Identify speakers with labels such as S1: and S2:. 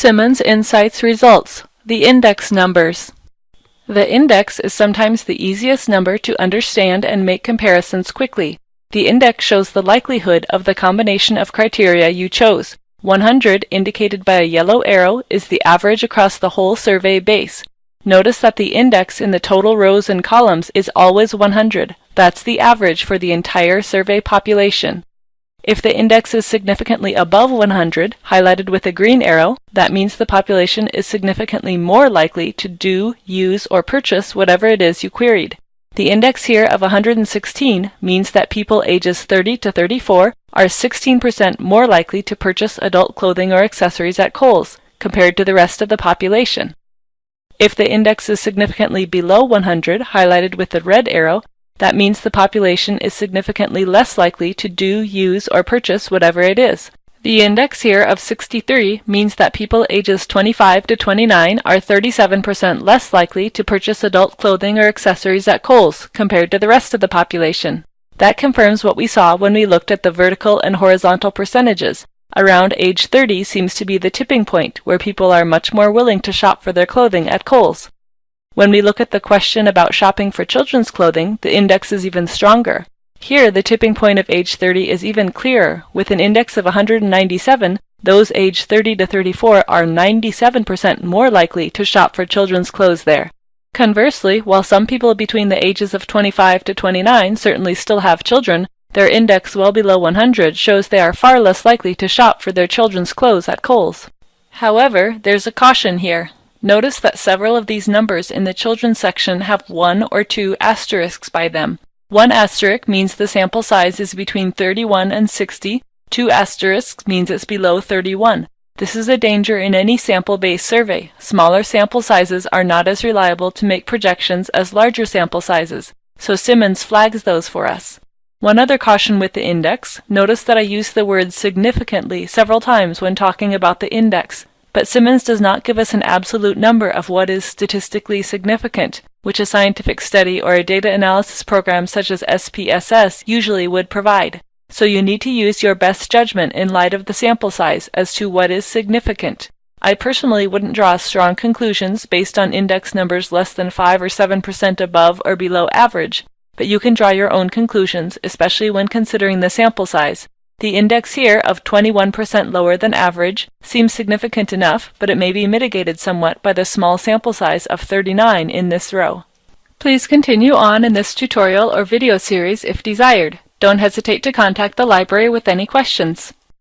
S1: Simmons Insights results, the index numbers. The index is sometimes the easiest number to understand and make comparisons quickly. The index shows the likelihood of the combination of criteria you chose. 100, indicated by a yellow arrow, is the average across the whole survey base. Notice that the index in the total rows and columns is always 100. That's the average for the entire survey population. If the index is significantly above 100, highlighted with a green arrow, that means the population is significantly more likely to do, use, or purchase whatever it is you queried. The index here of 116 means that people ages 30 to 34 are 16% more likely to purchase adult clothing or accessories at Kohl's compared to the rest of the population. If the index is significantly below 100, highlighted with the red arrow, that means the population is significantly less likely to do, use, or purchase whatever it is. The index here of 63 means that people ages 25 to 29 are 37% less likely to purchase adult clothing or accessories at Kohl's compared to the rest of the population. That confirms what we saw when we looked at the vertical and horizontal percentages. Around age 30 seems to be the tipping point where people are much more willing to shop for their clothing at Kohl's. When we look at the question about shopping for children's clothing, the index is even stronger. Here, the tipping point of age 30 is even clearer. With an index of 197, those aged 30 to 34 are 97% more likely to shop for children's clothes there. Conversely, while some people between the ages of 25 to 29 certainly still have children, their index well below 100 shows they are far less likely to shop for their children's clothes at Kohl's. However, there's a caution here. Notice that several of these numbers in the children's section have one or two asterisks by them. One asterisk means the sample size is between 31 and 60. Two asterisks means it's below 31. This is a danger in any sample-based survey. Smaller sample sizes are not as reliable to make projections as larger sample sizes, so Simmons flags those for us. One other caution with the index, notice that I use the word significantly several times when talking about the index, but Simmons does not give us an absolute number of what is statistically significant, which a scientific study or a data analysis program such as SPSS usually would provide. So you need to use your best judgment in light of the sample size as to what is significant. I personally wouldn't draw strong conclusions based on index numbers less than 5 or 7% above or below average, but you can draw your own conclusions, especially when considering the sample size. The index here of 21% lower than average seems significant enough, but it may be mitigated somewhat by the small sample size of 39 in this row. Please continue on in this tutorial or video series if desired. Don't hesitate to contact the library with any questions.